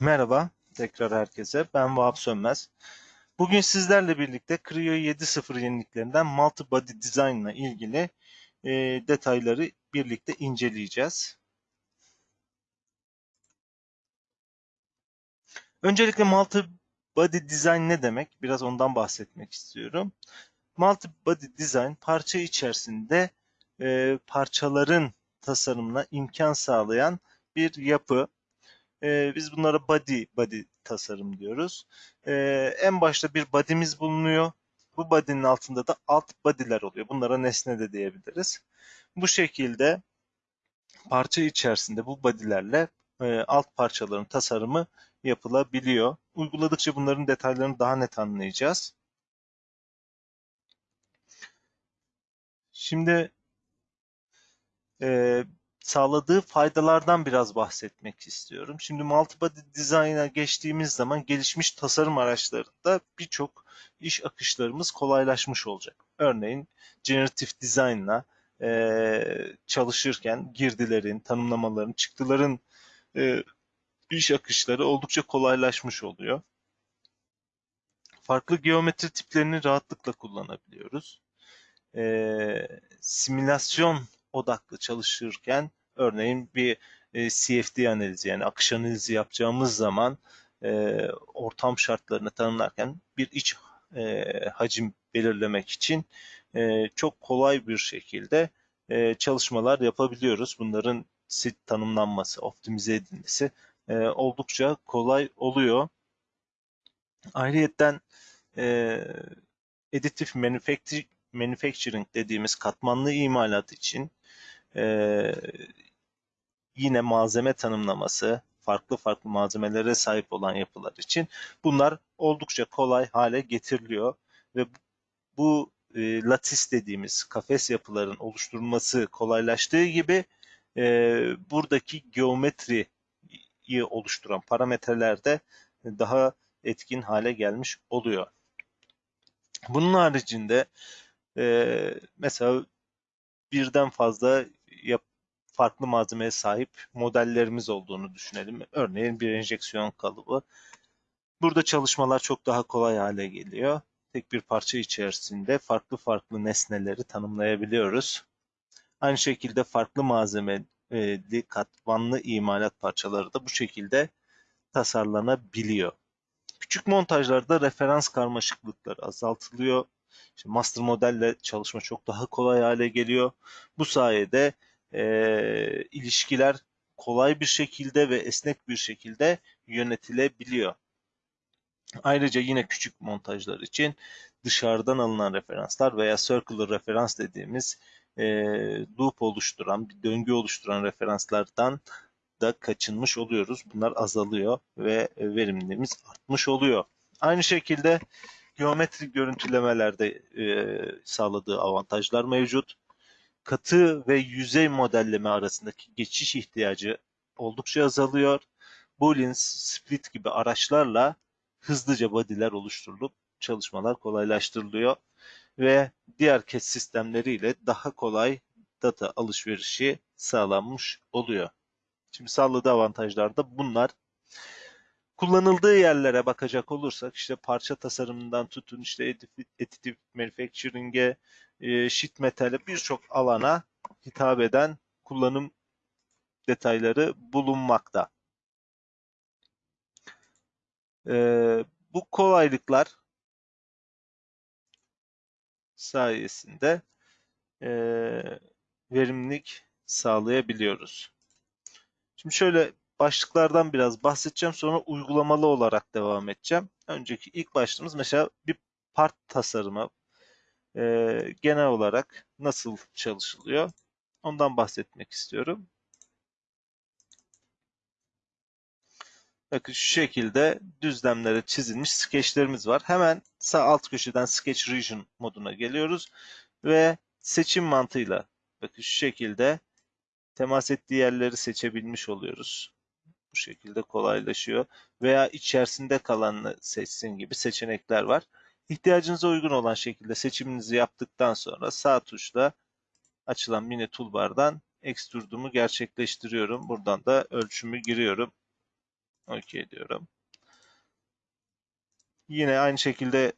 Merhaba tekrar herkese. Ben Vahap Sönmez. Bugün sizlerle birlikte Creo 7.0 yeniliklerinden Multi Body Design ile ilgili e, detayları birlikte inceleyeceğiz. Öncelikle Multi Body Design ne demek? Biraz ondan bahsetmek istiyorum. Multi Body Design parça içerisinde e, parçaların tasarımına imkan sağlayan bir yapı. E, biz bunlara body body tasarım diyoruz. E, en başta bir body'miz bulunuyor. Bu body'nin altında da alt body'ler oluyor. Bunlara nesne de diyebiliriz. Bu şekilde parça içerisinde bu body'lerle e, alt parçaların tasarımı yapılabiliyor. Uyguladıkça bunların detaylarını daha net anlayacağız. Şimdi e, sağladığı faydalardan biraz bahsetmek istiyorum. Şimdi multibody design'a geçtiğimiz zaman gelişmiş tasarım araçlarında birçok iş akışlarımız kolaylaşmış olacak. Örneğin generative design'la e, çalışırken girdilerin, tanımlamaların, çıktıların e, iş akışları oldukça kolaylaşmış oluyor. Farklı geometri tiplerini rahatlıkla kullanabiliyoruz. E, simülasyon odaklı çalışırken örneğin bir e, CFD analizi yani akış analizi yapacağımız zaman e, ortam şartlarını tanımlarken bir iç e, hacim belirlemek için çok kolay bir şekilde çalışmalar yapabiliyoruz. Bunların sit tanımlanması, optimize edilmesi oldukça kolay oluyor. Ayrıyeten e, manufacturing, manufacturing dediğimiz katmanlı imalat için e, yine malzeme tanımlaması, farklı farklı malzemelere sahip olan yapılar için bunlar oldukça kolay hale getiriliyor ve bu e, latis dediğimiz kafes yapıların oluşturulması kolaylaştığı gibi e, buradaki geometriyi oluşturan parametreler de daha etkin hale gelmiş oluyor. Bunun haricinde e, mesela birden fazla yap, farklı malzemeye sahip modellerimiz olduğunu düşünelim. Örneğin bir enjeksiyon kalıbı. Burada çalışmalar çok daha kolay hale geliyor. Tek bir parça içerisinde farklı farklı nesneleri tanımlayabiliyoruz. Aynı şekilde farklı malzemeli katmanlı imalat parçaları da bu şekilde tasarlanabiliyor. Küçük montajlarda referans karmaşıklıkları azaltılıyor. İşte master modelle çalışma çok daha kolay hale geliyor. Bu sayede e, ilişkiler kolay bir şekilde ve esnek bir şekilde yönetilebiliyor. Ayrıca yine küçük montajlar için dışarıdan alınan referanslar veya circular referans dediğimiz e, loop oluşturan, bir döngü oluşturan referanslardan da kaçınmış oluyoruz. Bunlar azalıyor ve verimliliğimiz artmış oluyor. Aynı şekilde geometrik görüntülemelerde e, sağladığı avantajlar mevcut. Katı ve yüzey modelleme arasındaki geçiş ihtiyacı oldukça azalıyor. Boolean, Split gibi araçlarla hızlıca body'ler oluşturulup çalışmalar kolaylaştırılıyor ve diğer kes sistemleriyle daha kolay data alışverişi sağlanmış oluyor. Şimdi sağladığı avantajlar da bunlar. Kullanıldığı yerlere bakacak olursak işte parça tasarımından tutun işte additive manufacturing'e, e, sheet metal'e birçok alana hitap eden kullanım detayları bulunmakta. E, bu kolaylıklar sayesinde e, verimlilik sağlayabiliyoruz. Şimdi şöyle başlıklardan biraz bahsedeceğim. Sonra uygulamalı olarak devam edeceğim. Önceki ilk başlığımız mesela bir part tasarımı e, genel olarak nasıl çalışılıyor? Ondan bahsetmek istiyorum. Bakın şu şekilde düzlemlere çizilmiş skeçlerimiz var. Hemen sağ alt köşeden Sketch Region moduna geliyoruz ve seçim mantığıyla bakın şu şekilde temas ettiği yerleri seçebilmiş oluyoruz. Şekilde kolaylaşıyor. Veya içerisinde kalanını seçsin gibi seçenekler var. İhtiyacınıza uygun olan şekilde seçiminizi yaptıktan sonra sağ tuşla açılan mini toolbar'dan extrude'umu gerçekleştiriyorum. Buradan da ölçümü giriyorum. OK diyorum. Yine aynı şekilde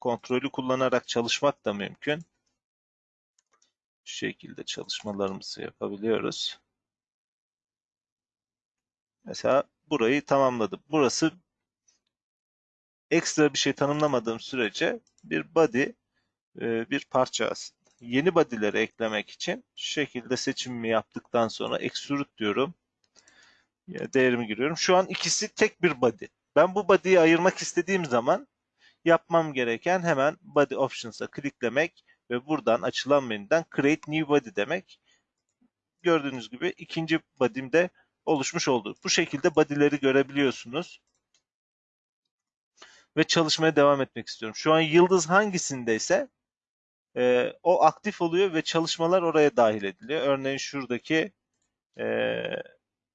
kontrolü kullanarak çalışmak da mümkün. Şu şekilde çalışmalarımızı yapabiliyoruz. Mesela burayı tamamladım. Burası ekstra bir şey tanımlamadığım sürece bir body e, bir parça aslında. Yeni body'leri eklemek için şu şekilde seçimimi yaptıktan sonra extrude diyorum. Değerimi giriyorum. Şu an ikisi tek bir body. Ben bu body'yi ayırmak istediğim zaman yapmam gereken hemen body options'a kliklemek ve buradan açılan menüden create new body demek. Gördüğünüz gibi ikinci body'm de oluşmuş oldu. Bu şekilde body'leri görebiliyorsunuz. Ve çalışmaya devam etmek istiyorum. Şu an yıldız hangisindeyse e, o aktif oluyor ve çalışmalar oraya dahil ediliyor. Örneğin şuradaki e,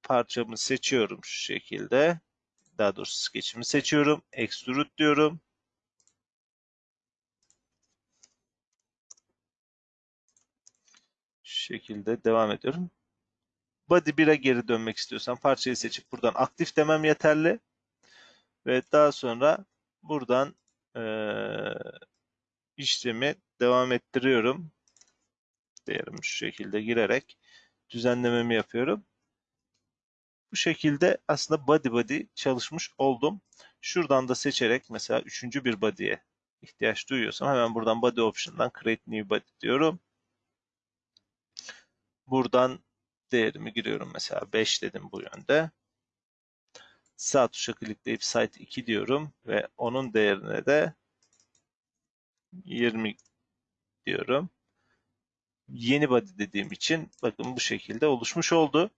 parçamı seçiyorum şu şekilde. Daha doğrusu sketch'imi seçiyorum. Extrude diyorum. Şu şekilde devam ediyorum. Body 1'e geri dönmek istiyorsam parçayı seçip buradan aktif demem yeterli. Ve daha sonra buradan e, işlemi devam ettiriyorum. Değerimi şu şekilde girerek düzenlememi yapıyorum. Bu şekilde aslında body body çalışmış oldum. Şuradan da seçerek mesela üçüncü bir body'ye ihtiyaç duyuyorsam hemen buradan body option'dan create new body diyorum. Buradan değerimi giriyorum mesela 5 dedim bu yönde. Sağ tuşa klikleyip site 2 diyorum ve onun değerine de 20 diyorum. Yeni body dediğim için bakın bu şekilde oluşmuş oldu.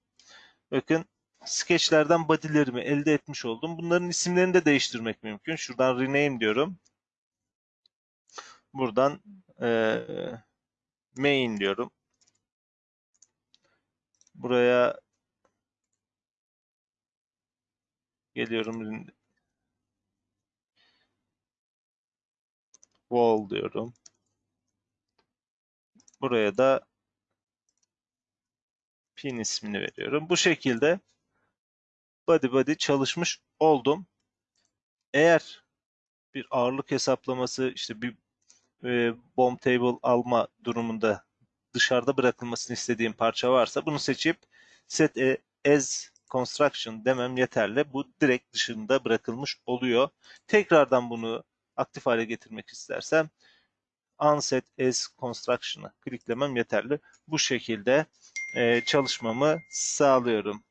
Bakın sketchlerden body'lerimi elde etmiş oldum. Bunların isimlerini de değiştirmek mümkün. Şuradan rename diyorum. Buradan e, main diyorum. Buraya geliyorum. Wall diyorum. Buraya da pin ismini veriyorum. Bu şekilde body body çalışmış oldum. Eğer bir ağırlık hesaplaması işte bir e, bomb table alma durumunda dışarıda bırakılmasını istediğim parça varsa bunu seçip set as construction demem yeterli. Bu direkt dışında bırakılmış oluyor. Tekrardan bunu aktif hale getirmek istersem unset as construction'ı kliklemem yeterli. Bu şekilde e, çalışmamı sağlıyorum.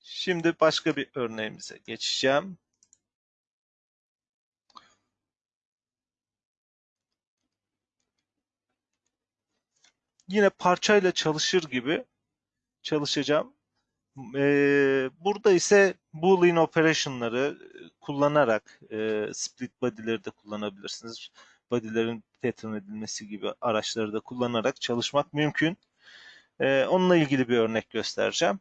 Şimdi başka bir örneğimize geçeceğim. Yine parçayla çalışır gibi çalışacağım. Ee, burada ise Boolean operation'ları kullanarak e, split body'leri de kullanabilirsiniz. Body'lerin pattern edilmesi gibi araçları da kullanarak çalışmak mümkün. Ee, onunla ilgili bir örnek göstereceğim.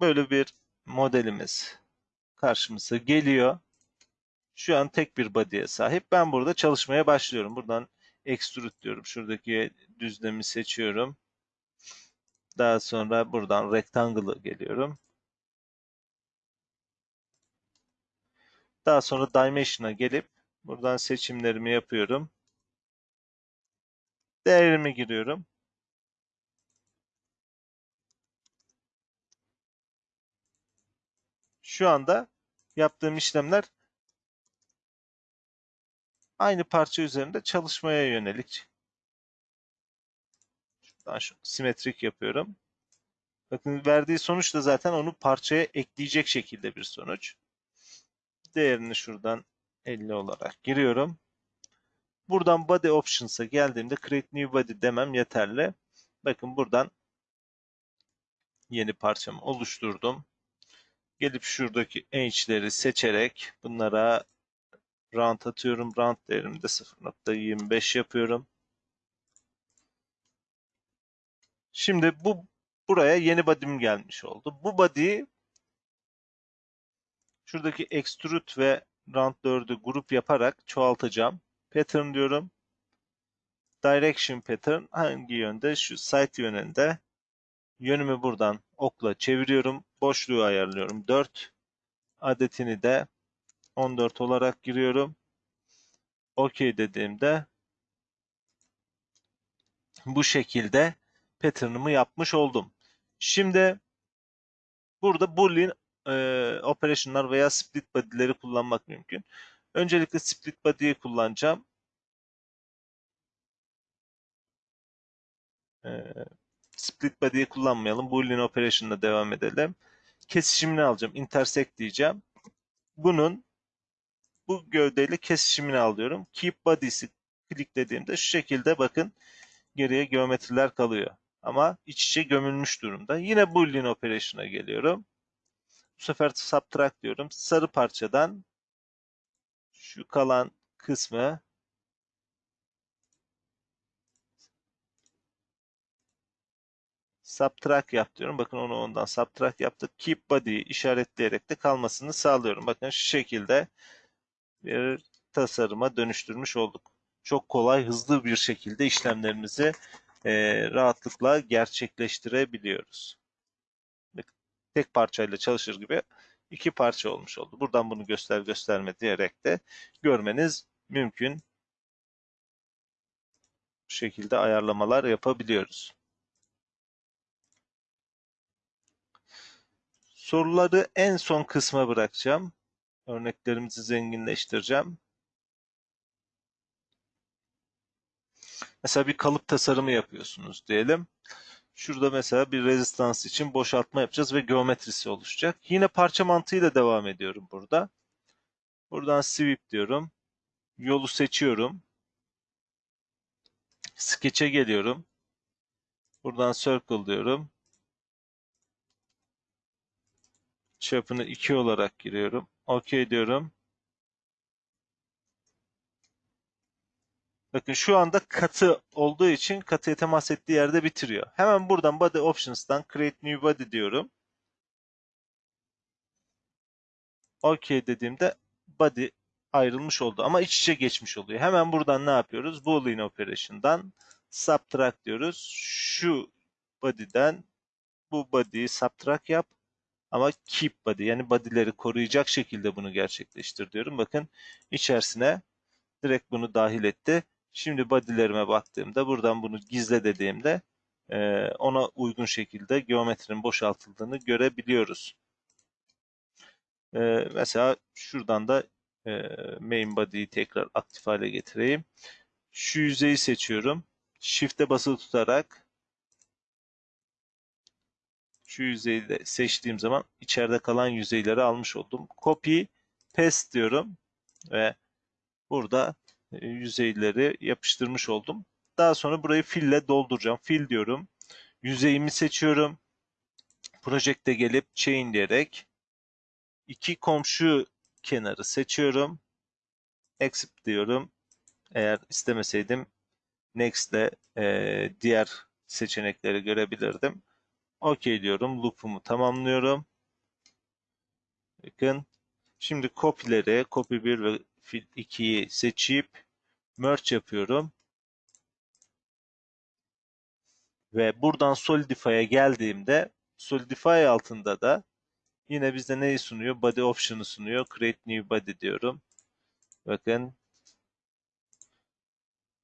Böyle bir modelimiz karşımıza geliyor. Şu an tek bir body'ye sahip. Ben burada çalışmaya başlıyorum. Buradan extrude diyorum. Şuradaki düzlemi seçiyorum. Daha sonra buradan rectangle'ı geliyorum. Daha sonra dimension'a gelip buradan seçimlerimi yapıyorum. Değerimi giriyorum. Şu anda yaptığım işlemler aynı parça üzerinde çalışmaya yönelik. Şuradan şu simetrik yapıyorum. Bakın verdiği sonuç da zaten onu parçaya ekleyecek şekilde bir sonuç. Değerini şuradan 50 olarak giriyorum. Buradan body options'a geldiğimde create new body demem yeterli. Bakın buradan yeni parçamı oluşturdum. Gelip şuradaki ench'leri seçerek bunlara round atıyorum. Round değerimi de 0.25 yapıyorum. Şimdi bu buraya yeni body'm gelmiş oldu. Bu body'yi Şuradaki extrude ve round 4'ü grup yaparak çoğaltacağım. Pattern diyorum. Direction pattern hangi yönde? Şu site yönünde. Yönümü buradan okla çeviriyorum. Boşluğu ayarlıyorum. 4 adetini de 14 olarak giriyorum. OK dediğimde bu şekilde pattern'ımı yapmış oldum. Şimdi burada boolean e, operation'lar veya split body'leri kullanmak mümkün. Öncelikle split body'yi kullanacağım. E, split body'yi kullanmayalım. Boolean operation'la devam edelim. Kesişimini alacağım. Intersect diyeceğim. Bunun bu gövdeyle kesişimini alıyorum. Keep body'si kliklediğimde şu şekilde bakın geriye geometriler kalıyor. Ama iç içe gömülmüş durumda. Yine Boolean operation'a geliyorum. Bu sefer subtract diyorum. Sarı parçadan şu kalan kısmı subtract yap diyorum. Bakın onu ondan subtract yaptık. Keep body'yi işaretleyerek de kalmasını sağlıyorum. Bakın şu şekilde bir tasarıma dönüştürmüş olduk. Çok kolay, hızlı bir şekilde işlemlerimizi e, rahatlıkla gerçekleştirebiliyoruz. Tek parçayla çalışır gibi iki parça olmuş oldu. Buradan bunu göster gösterme diyerek de görmeniz mümkün. Bu şekilde ayarlamalar yapabiliyoruz. Soruları en son kısma bırakacağım. Örneklerimizi zenginleştireceğim. Mesela bir kalıp tasarımı yapıyorsunuz diyelim. Şurada mesela bir rezistans için boşaltma yapacağız ve geometrisi oluşacak. Yine parça mantığıyla devam ediyorum burada. Buradan sweep diyorum. Yolu seçiyorum. Sketch'e geliyorum. Buradan circle diyorum. Çapını 2 olarak giriyorum. OK diyorum. Bakın şu anda katı olduğu için katıya temas ettiği yerde bitiriyor. Hemen buradan Body Options'tan Create New Body diyorum. OK dediğimde body ayrılmış oldu ama iç içe geçmiş oluyor. Hemen buradan ne yapıyoruz? Boolean Operation'dan subtract diyoruz. Şu body'den bu body'yi subtract yap ama keep body yani body'leri koruyacak şekilde bunu gerçekleştir diyorum. Bakın içerisine direkt bunu dahil etti. Şimdi body'lerime baktığımda buradan bunu gizle dediğimde e, ona uygun şekilde geometrinin boşaltıldığını görebiliyoruz. E, mesela şuradan da e, main body'yi tekrar aktif hale getireyim. Şu yüzeyi seçiyorum. Shift'e basılı tutarak şu yüzeyi de seçtiğim zaman içeride kalan yüzeyleri almış oldum. Copy, paste diyorum ve burada e, yüzeyleri yapıştırmış oldum. Daha sonra burayı fille dolduracağım. Fill diyorum. Yüzeyimi seçiyorum. Project'e gelip chain diyerek iki komşu kenarı seçiyorum. Accept diyorum. Eğer istemeseydim Next ile e, diğer seçenekleri görebilirdim. OK diyorum. Loop'umu tamamlıyorum. Bakın. Şimdi copy'leri, copy 1 ve fill 2'yi seçip merge yapıyorum. Ve buradan Solidify'a geldiğimde Solidify altında da yine bize neyi sunuyor? Body option'ı sunuyor. Create new body diyorum. Bakın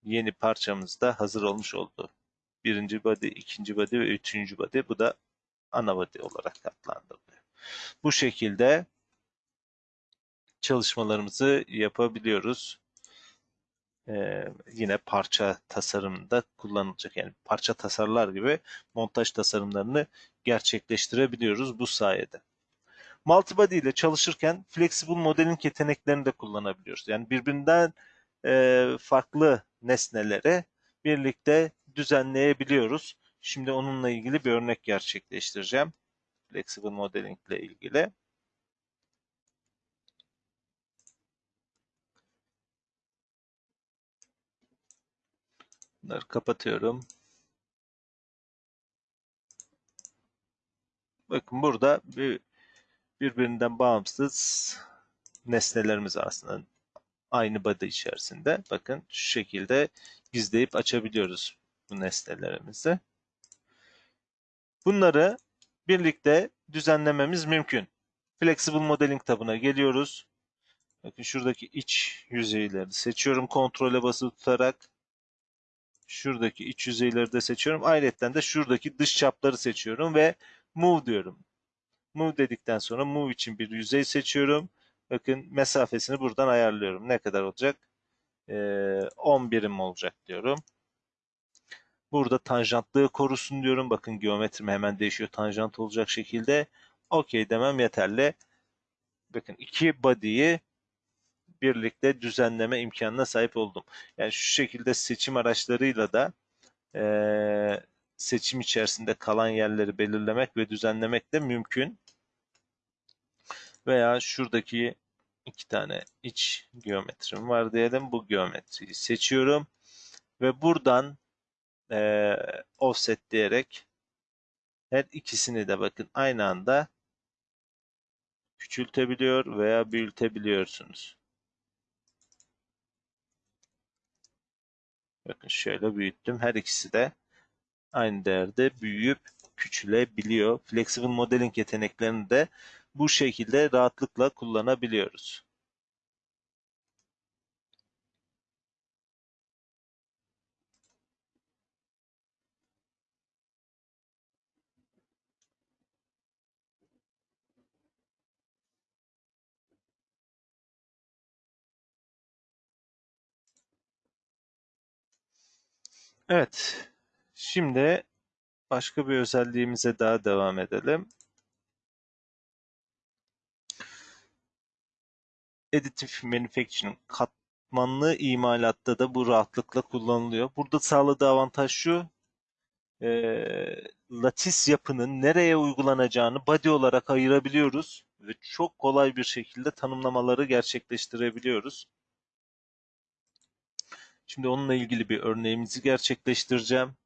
yeni parçamız da hazır olmuş oldu. Birinci body, ikinci body ve üçüncü body. Bu da ana body olarak adlandırılıyor. Bu şekilde çalışmalarımızı yapabiliyoruz. Ee, yine parça tasarımında kullanılacak. Yani parça tasarlar gibi montaj tasarımlarını gerçekleştirebiliyoruz bu sayede. Multibody ile çalışırken flexible modeling yeteneklerini de kullanabiliyoruz. Yani birbirinden e, farklı nesneleri birlikte düzenleyebiliyoruz. Şimdi onunla ilgili bir örnek gerçekleştireceğim. Flexible modeling ile ilgili. Bunları kapatıyorum. Bakın burada bir, birbirinden bağımsız nesnelerimiz aslında aynı body içerisinde. Bakın şu şekilde gizleyip açabiliyoruz bu nesnelerimizi. Bunları birlikte düzenlememiz mümkün. Flexible Modeling tabına geliyoruz. Bakın şuradaki iç yüzeyleri seçiyorum kontrole basılı tutarak. Şuradaki iç yüzeyleri de seçiyorum. Ayrıca de şuradaki dış çapları seçiyorum ve Move diyorum. Move dedikten sonra Move için bir yüzey seçiyorum. Bakın mesafesini buradan ayarlıyorum. Ne kadar olacak? Ee, 10 birim olacak diyorum. Burada tanjantlığı korusun diyorum. Bakın geometrim hemen değişiyor. Tanjant olacak şekilde. OK demem yeterli. Bakın iki body'yi birlikte düzenleme imkanına sahip oldum. Yani şu şekilde seçim araçlarıyla da e, seçim içerisinde kalan yerleri belirlemek ve düzenlemek de mümkün. Veya şuradaki iki tane iç geometrim var diyelim. Bu geometriyi seçiyorum. Ve buradan e, offset diyerek her ikisini de bakın aynı anda küçültebiliyor veya büyütebiliyorsunuz. Bakın şöyle büyüttüm. Her ikisi de aynı değerde büyüyüp küçülebiliyor. Flexible modeling yeteneklerini de bu şekilde rahatlıkla kullanabiliyoruz. Evet. Şimdi başka bir özelliğimize daha devam edelim. Additive Manufacturing katmanlı imalatta da bu rahatlıkla kullanılıyor. Burada sağladığı avantaj şu. E, latis yapının nereye uygulanacağını body olarak ayırabiliyoruz ve çok kolay bir şekilde tanımlamaları gerçekleştirebiliyoruz. Şimdi onunla ilgili bir örneğimizi gerçekleştireceğim.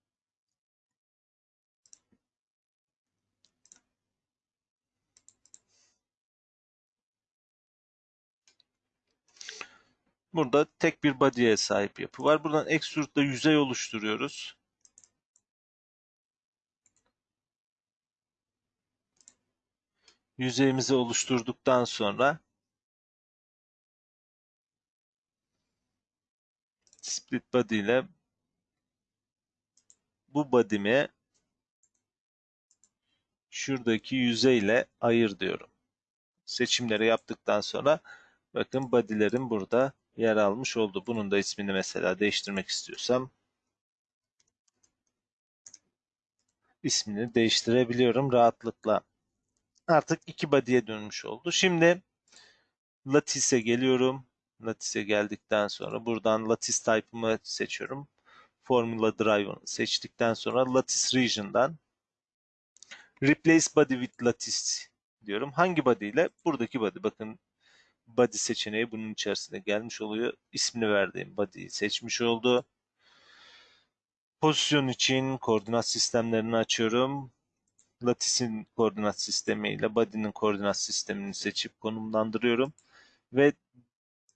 Burada tek bir body'ye sahip yapı var. Buradan extrude'da yüzey oluşturuyoruz. Yüzeyimizi oluşturduktan sonra split body ile bu body'mi şuradaki yüzeyle ayır diyorum. Seçimleri yaptıktan sonra bakın body'lerim burada yer almış oldu. Bunun da ismini mesela değiştirmek istiyorsam ismini değiştirebiliyorum rahatlıkla. Artık iki body'ye dönmüş oldu. Şimdi Lattice'e geliyorum. Lattice'e geldikten sonra buradan Lattice type'ımı seçiyorum. Formula Drive'ını seçtikten sonra Lattice Region'dan Replace Body with Lattice diyorum. Hangi body ile? Buradaki body. Bakın body seçeneği bunun içerisinde gelmiş oluyor. İsmini verdiğim body'yi seçmiş oldu. Pozisyon için koordinat sistemlerini açıyorum. Lattice'in koordinat sistemi ile body'nin koordinat sistemini seçip konumlandırıyorum. Ve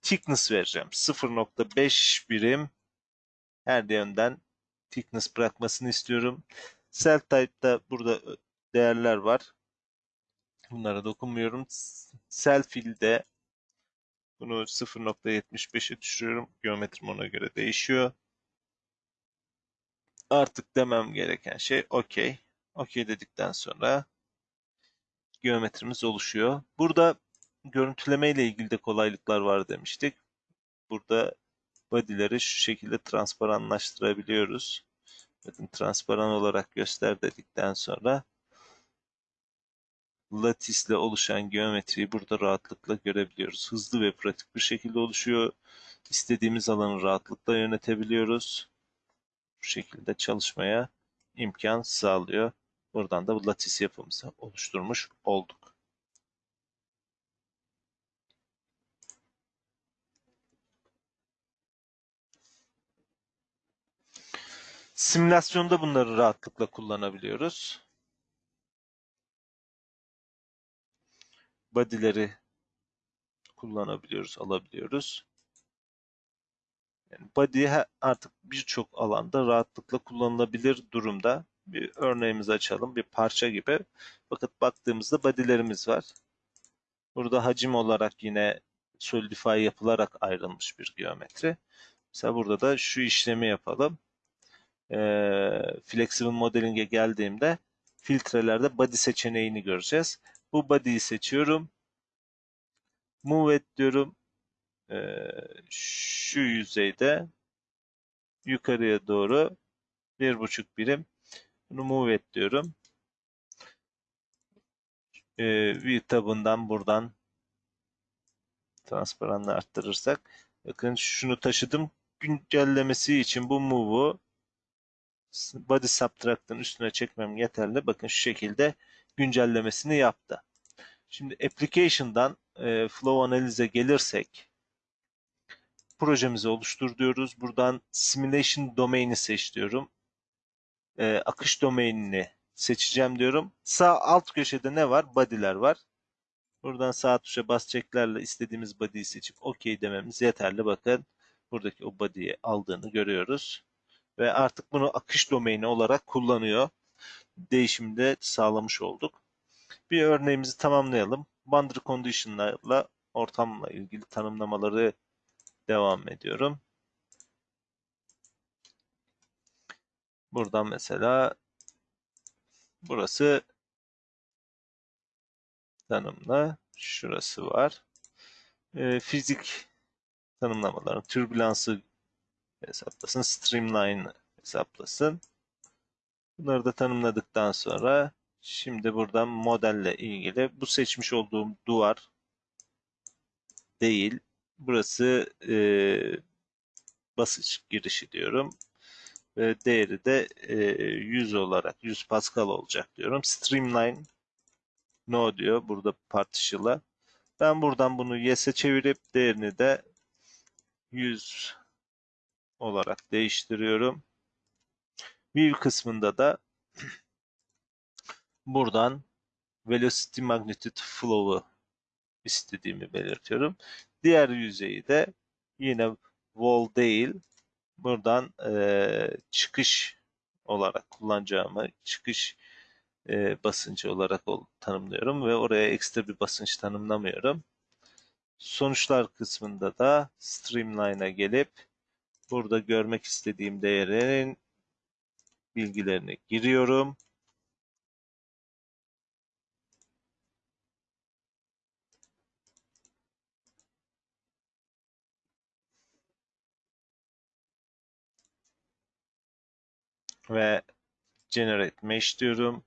thickness vereceğim. 0.5 birim her yönden thickness bırakmasını istiyorum. Cell type'da burada değerler var. Bunlara dokunmuyorum. Cell fill'de bunu 0.75'e düşürüyorum. Geometrim ona göre değişiyor. Artık demem gereken şey OK. OK dedikten sonra geometrimiz oluşuyor. Burada görüntüleme ile ilgili de kolaylıklar var demiştik. Burada body'leri şu şekilde transparanlaştırabiliyoruz. Bakın transparan olarak göster dedikten sonra latisle oluşan geometriyi burada rahatlıkla görebiliyoruz. Hızlı ve pratik bir şekilde oluşuyor. İstediğimiz alanı rahatlıkla yönetebiliyoruz. Bu şekilde çalışmaya imkan sağlıyor. Buradan da bu latis yapımızı oluşturmuş olduk. Simülasyonda bunları rahatlıkla kullanabiliyoruz. body'leri kullanabiliyoruz, alabiliyoruz. Yani body artık birçok alanda rahatlıkla kullanılabilir durumda. Bir örneğimizi açalım. Bir parça gibi. Bakın baktığımızda body'lerimiz var. Burada hacim olarak yine solidify yapılarak ayrılmış bir geometri. Mesela burada da şu işlemi yapalım. Ee, flexible modeling'e geldiğimde filtrelerde body seçeneğini göreceğiz. Bu body'yi seçiyorum. Move et diyorum. Ee, şu yüzeyde yukarıya doğru bir buçuk birim bunu move et diyorum. Ee, view tabından buradan transparanlığı arttırırsak bakın şunu taşıdım güncellemesi için bu move'u body subtract'ın üstüne çekmem yeterli. Bakın şu şekilde güncellemesini yaptı. Şimdi application'dan e, flow analize gelirsek projemizi oluştur diyoruz. Buradan simulation domain'i seç diyorum. E, akış domainini seçeceğim diyorum. Sağ alt köşede ne var? Body'ler var. Buradan sağ tuşa basacaklarla istediğimiz body'yi seçip OK dememiz yeterli. Bakın buradaki o body'yi aldığını görüyoruz. Ve artık bunu akış domaini olarak kullanıyor. Değişimi de sağlamış olduk. Bir örneğimizi tamamlayalım. Boundary condition'larla ortamla ilgili tanımlamaları devam ediyorum. Buradan mesela burası tanımla, şurası var. E, fizik tanımlamaların türbülansı hesaplasın, streamline hesaplasın. Bunları da tanımladıktan sonra şimdi buradan modelle ilgili bu seçmiş olduğum duvar değil. Burası e, basınç girişi diyorum. Ve değeri de e, 100 olarak 100 Pascal olacak diyorum. Streamline no diyor burada partişıla. Ben buradan bunu yes'e çevirip değerini de 100 olarak değiştiriyorum. View kısmında da buradan velocity magnitude flow'u istediğimi belirtiyorum. Diğer yüzeyi de yine wall değil buradan e, çıkış olarak kullanacağımı çıkış e, basıncı olarak ol, tanımlıyorum ve oraya ekstra bir basınç tanımlamıyorum. Sonuçlar kısmında da Streamline'a gelip burada görmek istediğim değerin bilgilerini giriyorum. Ve Generate Mesh diyorum.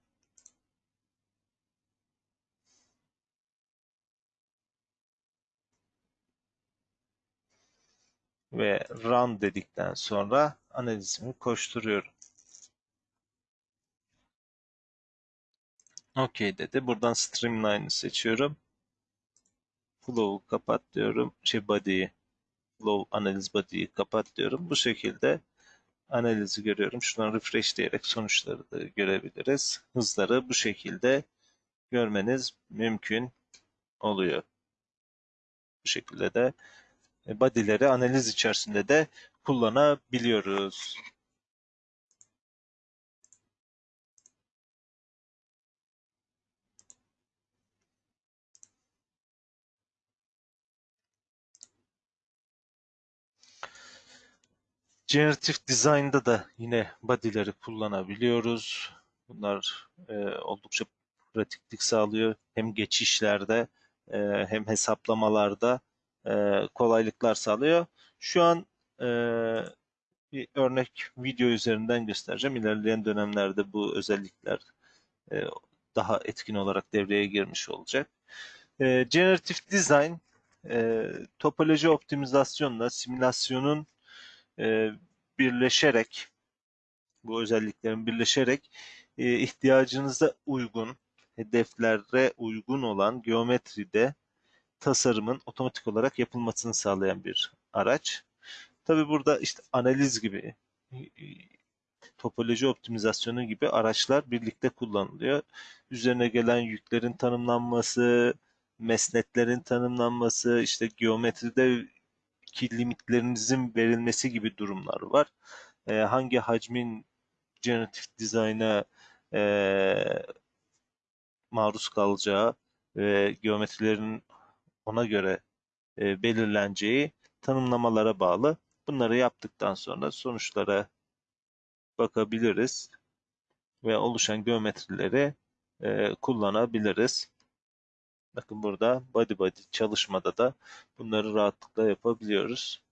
Ve run dedikten sonra analizimi koşturuyorum. OK dedi. Buradan Streamline'ı seçiyorum. Flow'u kapat diyorum. Şey body'yi, flow analiz body'yi kapat diyorum. Bu şekilde analizi görüyorum. Şuradan refresh diyerek sonuçları da görebiliriz. Hızları bu şekilde görmeniz mümkün oluyor. Bu şekilde de body'leri analiz içerisinde de kullanabiliyoruz. Generative Design'da da yine body'leri kullanabiliyoruz. Bunlar e, oldukça pratiklik sağlıyor. Hem geçişlerde e, hem hesaplamalarda e, kolaylıklar sağlıyor. Şu an e, bir örnek video üzerinden göstereceğim. İlerleyen dönemlerde bu özellikler e, daha etkin olarak devreye girmiş olacak. E, Generative Design e, topoloji optimizasyonla simülasyonun e, birleşerek bu özelliklerin birleşerek e, ihtiyacınıza uygun, hedeflere uygun olan geometride tasarımın otomatik olarak yapılmasını sağlayan bir araç. Tabi burada işte analiz gibi, topoloji optimizasyonu gibi araçlar birlikte kullanılıyor. Üzerine gelen yüklerin tanımlanması, mesnetlerin tanımlanması, işte geometride ki limitlerinizin verilmesi gibi durumlar var. E, hangi hacmin generatif dizayna e, maruz kalacağı ve geometrilerin ona göre e, belirleneceği tanımlamalara bağlı. Bunları yaptıktan sonra sonuçlara bakabiliriz ve oluşan geometrileri e, kullanabiliriz. Bakın burada body body çalışmada da bunları rahatlıkla yapabiliyoruz.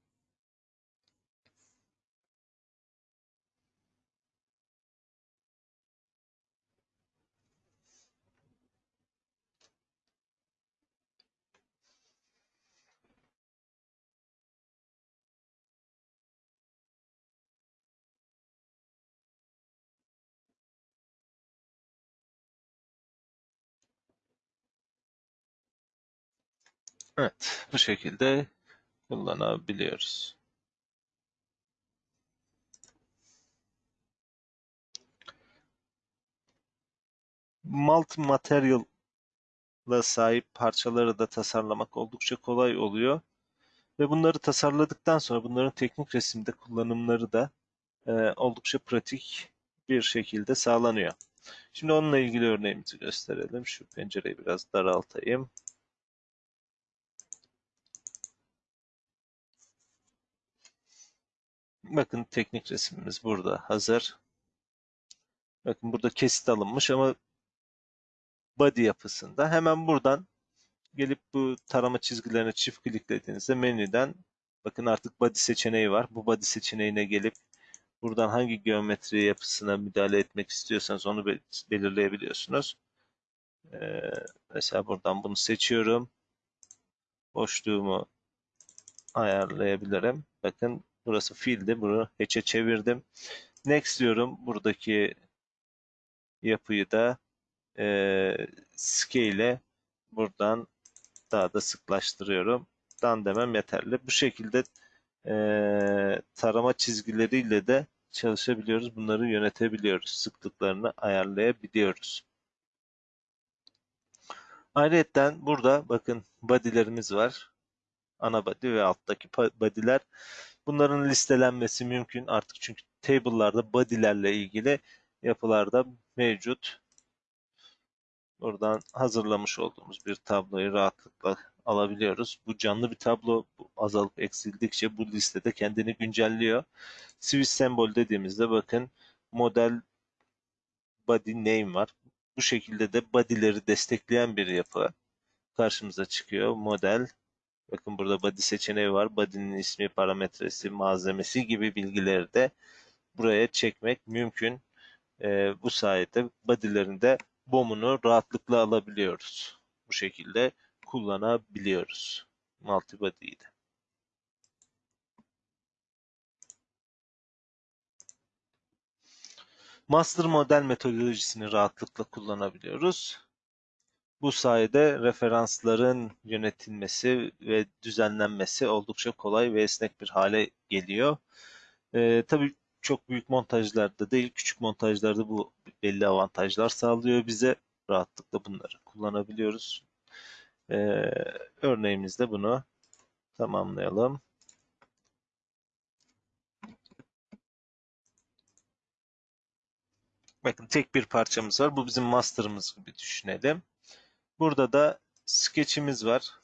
Evet, bu şekilde kullanabiliyoruz. Multi material'la sahip parçaları da tasarlamak oldukça kolay oluyor. Ve bunları tasarladıktan sonra bunların teknik resimde kullanımları da e, oldukça pratik bir şekilde sağlanıyor. Şimdi onunla ilgili örneğimizi gösterelim. Şu pencereyi biraz daraltayım. Bakın teknik resmimiz burada hazır. Bakın burada kesit alınmış ama body yapısında. Hemen buradan gelip bu tarama çizgilerine çift kliklediğinizde menüden bakın artık body seçeneği var. Bu body seçeneğine gelip buradan hangi geometri yapısına müdahale etmek istiyorsanız onu belirleyebiliyorsunuz. Ee, mesela buradan bunu seçiyorum. Boşluğumu ayarlayabilirim. Bakın burası fill'di. Bunu hatch'e çevirdim. Next diyorum. Buradaki yapıyı da e, scale buradan daha da sıklaştırıyorum. Dan demem yeterli. Bu şekilde e, tarama çizgileriyle de çalışabiliyoruz. Bunları yönetebiliyoruz. Sıklıklarını ayarlayabiliyoruz. Ayrıca burada bakın body'lerimiz var. Ana body ve alttaki body'ler. Bunların listelenmesi mümkün artık çünkü table'larda body'lerle ilgili yapılarda mevcut. Buradan hazırlamış olduğumuz bir tabloyu rahatlıkla alabiliyoruz. Bu canlı bir tablo azalıp eksildikçe bu listede kendini güncelliyor. Switch sembol dediğimizde bakın model body name var. Bu şekilde de body'leri destekleyen bir yapı karşımıza çıkıyor. Model bakın burada body seçeneği var. Body'nin ismi, parametresi, malzemesi gibi bilgileri de buraya çekmek mümkün. Ee, bu sayede body'lerinde BOM'unu rahatlıkla alabiliyoruz. Bu şekilde kullanabiliyoruz. Multibody'yi de. Master model metodolojisini rahatlıkla kullanabiliyoruz. Bu sayede referansların yönetilmesi ve düzenlenmesi oldukça kolay ve esnek bir hale geliyor. Ee, tabii çok büyük montajlarda değil, küçük montajlarda bu belli avantajlar sağlıyor bize. Rahatlıkla bunları kullanabiliyoruz. Ee, örneğimizde bunu tamamlayalım. Bakın tek bir parçamız var. Bu bizim master'ımız gibi düşünelim. Burada da sketch'imiz var.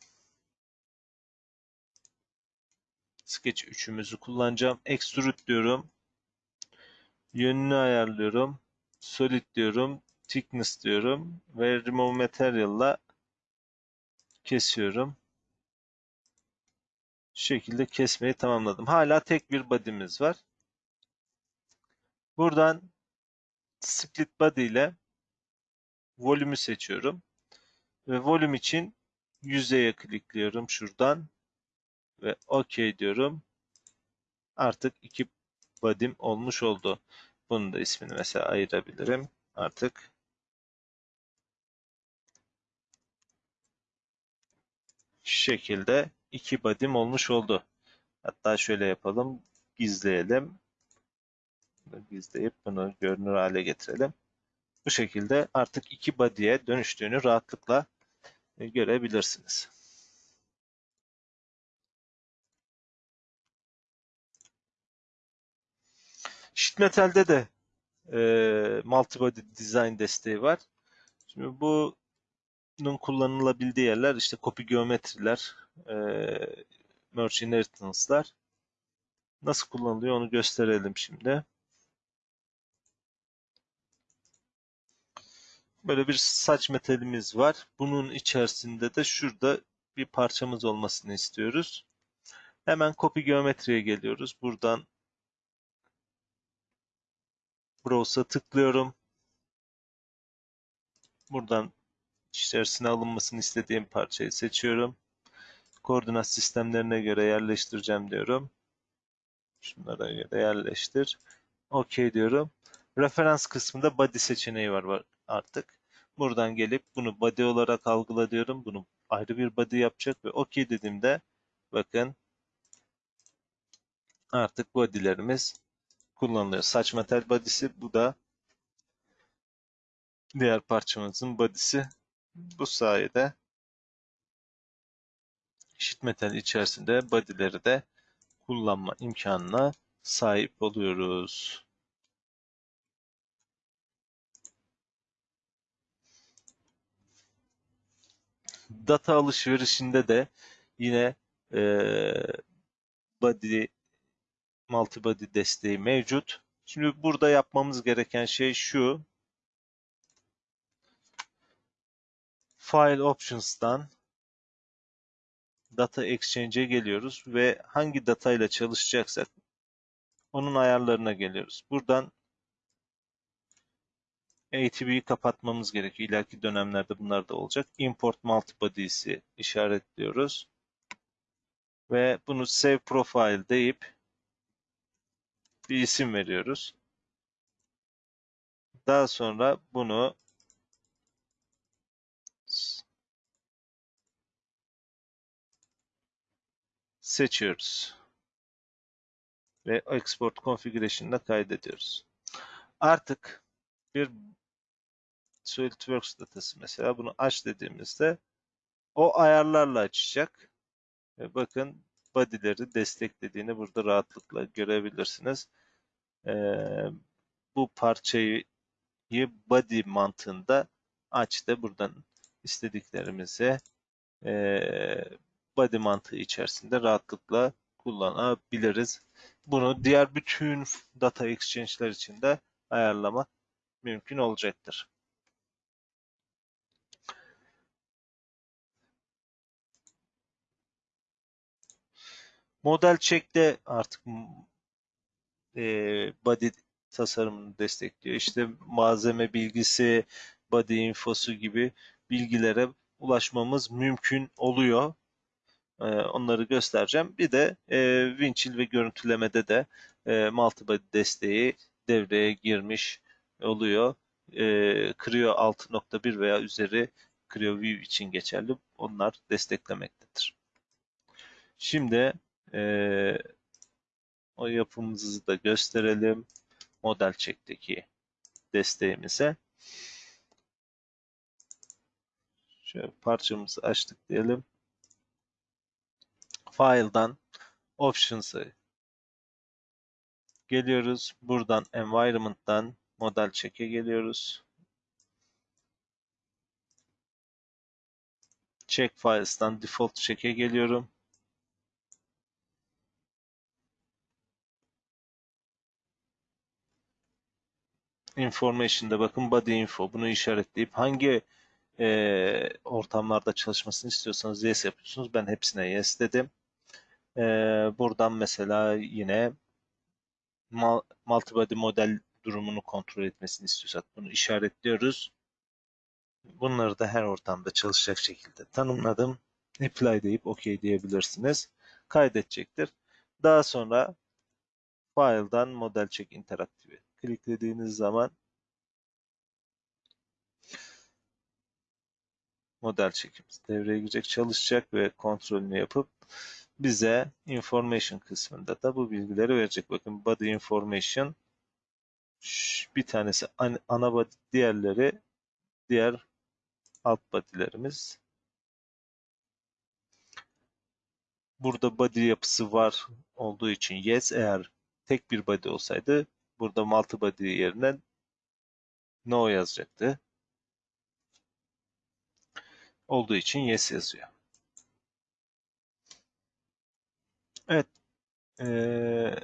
Sketch 3'ümüzü kullanacağım. Extrude diyorum. Yönünü ayarlıyorum. Solid diyorum. Thickness diyorum. Ve Remove Material'la kesiyorum. Şu şekilde kesmeyi tamamladım. Hala tek bir body'miz var. Buradan split body ile volümü seçiyorum. Ve volüm için yüzeye klikliyorum şuradan. Ve OK diyorum. Artık iki body'm olmuş oldu. Bunun da ismini mesela ayırabilirim. Artık şu şekilde iki body'm olmuş oldu. Hatta şöyle yapalım. Gizleyelim. Gizleyip bunu görünür hale getirelim. Bu şekilde artık iki body'ye dönüştüğünü rahatlıkla görebilirsiniz. Sheet Metal'de de e, multibody design desteği var. Şimdi bunun kullanılabildiği yerler işte copy geometriler, e, merge inheritance'lar. Nasıl kullanılıyor onu gösterelim şimdi. Böyle bir saç metalimiz var. Bunun içerisinde de şurada bir parçamız olmasını istiyoruz. Hemen copy geometriye geliyoruz. Buradan Browse'a tıklıyorum. Buradan içerisine alınmasını istediğim parçayı seçiyorum. Koordinat sistemlerine göre yerleştireceğim diyorum. Şunlara göre yerleştir. OK diyorum. Referans kısmında body seçeneği var, artık. Buradan gelip bunu body olarak algıla diyorum. Bunu ayrı bir body yapacak ve OK dediğimde bakın artık body'lerimiz kullanılıyor. Saç metal body'si bu da diğer parçamızın body'si. Bu sayede sheet metal içerisinde body'leri de kullanma imkanına sahip oluyoruz. Data alışverişinde de yine e, body multibody desteği mevcut. Şimdi burada yapmamız gereken şey şu. File Options'tan Data Exchange'e geliyoruz ve hangi data ile çalışacaksak onun ayarlarına geliyoruz. Buradan ATB'yi kapatmamız gerekiyor. İleriki dönemlerde bunlar da olacak. Import Multibody'si işaretliyoruz. Ve bunu Save Profile deyip bir isim veriyoruz. Daha sonra bunu seçiyoruz. Ve Export Configuration'da kaydediyoruz. Artık bir SolidWorks datası mesela bunu aç dediğimizde o ayarlarla açacak. Ve bakın body'leri desteklediğini burada rahatlıkla görebilirsiniz. Ee, bu parçayı body mantığında açtı. Buradan istediklerimizi e, body mantığı içerisinde rahatlıkla kullanabiliriz. Bunu diğer bütün data exchange'ler için de ayarlama mümkün olacaktır. Model check'te artık e, body tasarımını destekliyor. İşte malzeme bilgisi, body infosu gibi bilgilere ulaşmamız mümkün oluyor. E, onları göstereceğim. Bir de e, Winchill ve görüntülemede de e, multibody desteği devreye girmiş oluyor. E, Creo 6.1 veya üzeri Creo View için geçerli. Onlar desteklemektedir. Şimdi e, o yapımızı da gösterelim. Model çekteki desteğimize. Şöyle parçamızı açtık diyelim. File'dan Options'a geliyoruz. Buradan Environment'tan model çeke geliyoruz. Check Files'tan Default Check'e geliyorum. Information'da bakın body info bunu işaretleyip hangi e, ortamlarda çalışmasını istiyorsanız yes yapıyorsunuz. Ben hepsine yes dedim. E, buradan mesela yine multibody model durumunu kontrol etmesini istiyorsak bunu işaretliyoruz. Bunları da her ortamda çalışacak şekilde tanımladım. Apply deyip OK diyebilirsiniz. Kaydedecektir. Daha sonra File'dan Model Check Interactive'i kliklediğiniz zaman model çekimiz devreye girecek, çalışacak ve kontrolünü yapıp bize information kısmında da bu bilgileri verecek. Bakın body information bir tanesi ana body, diğerleri diğer alt body'lerimiz. burada body yapısı var olduğu için yes. Eğer tek bir body olsaydı burada multi body yerine no yazacaktı. Olduğu için yes yazıyor. Evet. Ee,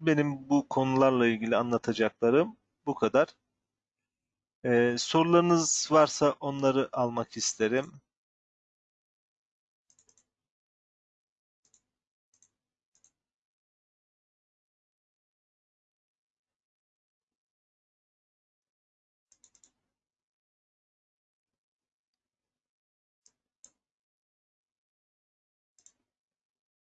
benim bu konularla ilgili anlatacaklarım bu kadar. Ee, sorularınız varsa onları almak isterim.